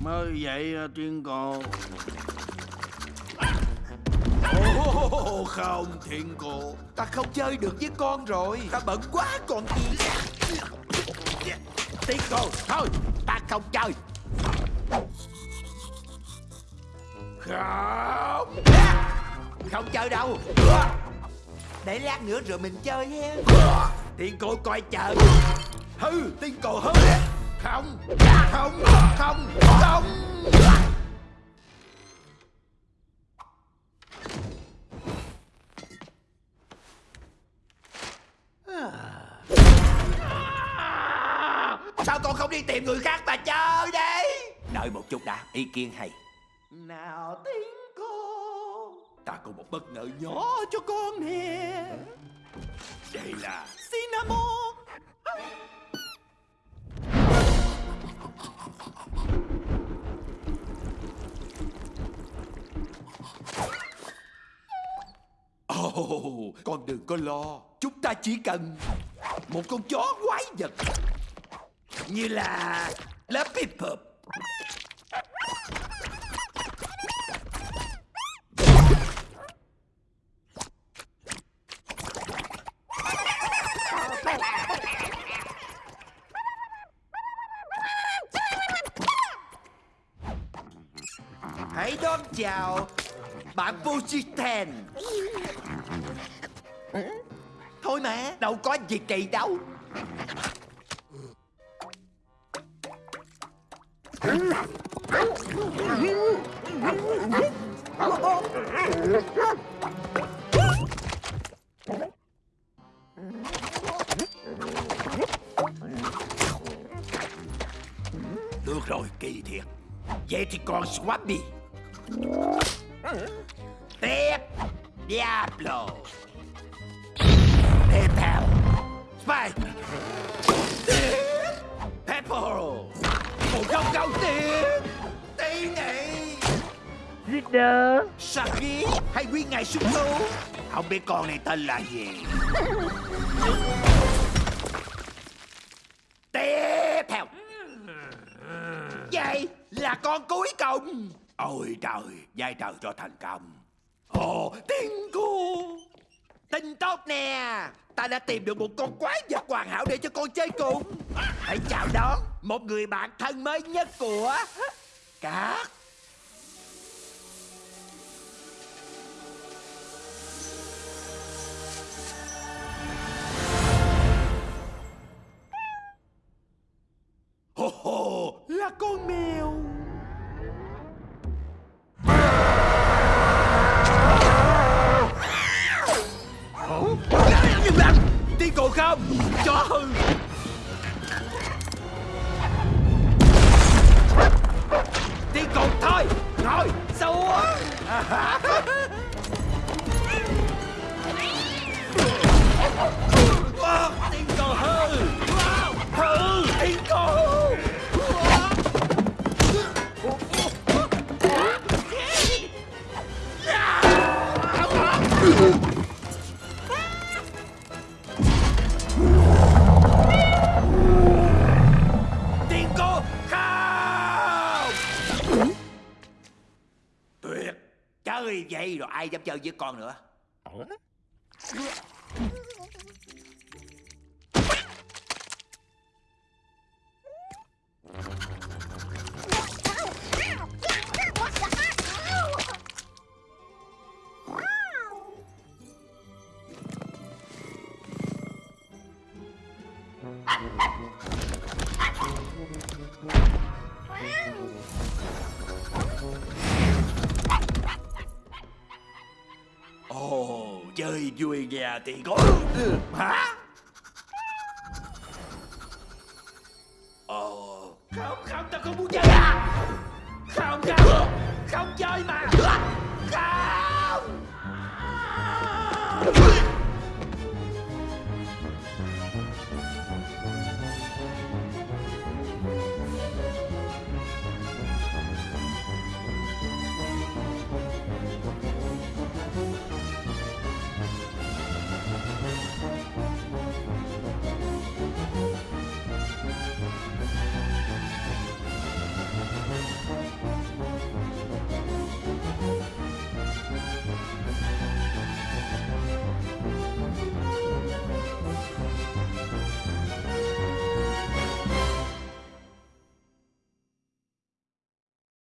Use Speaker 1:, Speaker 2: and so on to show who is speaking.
Speaker 1: mới vậy à, tuyên cô.
Speaker 2: Oh, không thiên cô. Ta không chơi được với con rồi. Ta bận quá còn gì thiên cô thôi ta không chơi. Không? Không chơi đâu. Để lát nữa rồi mình chơi ha. Tiên cô coi chờ Hư tiên cô hư. Không Không Không Không. Sao con không đi tìm người khác mà chơi đi Đợi một chút đã, Ý kiến hay. Nào tiếng cô. Ta có một bất ngờ nhỏ cho con nè. Đây là Cinnamon. Oh, con đừng có lo. Chúng ta chỉ cần Một con chó quái vật Như là Lớp Pipper Hãy đón chào Bạn Pujitan Thôi mà, Đâu có gì kỳ đâu. Được rồi, kỳ thiệt. Vậy thì còn Swabby. Tiếp Diablo. Tiếp theo Spike. Pepper Một góc góc tiếp Tí nị.
Speaker 3: Leader.
Speaker 2: Saki hay nguyên ngày sung tố Không biết con này tên là gì. Tiếp theo Vậy là con cuối cùng Ôi trời dai trời cho thành công Ồ, tiên cô. Tin tốt nè. Ta đã tìm được một con quái vật hoàn hảo để cho con chơi cùng. Hãy chào đón Một người bạn thân mới nhất của Cát Hô Là con mèo Tiên còn thôi Rồi xuống quá Tiên cô Hư vậy rồi ai dám chơi với con nữa Ồ, chơi vui nhà thì có. Hả? Ồ. Không không, tao không muốn chơi. À Không không. Không chơi mà. Không.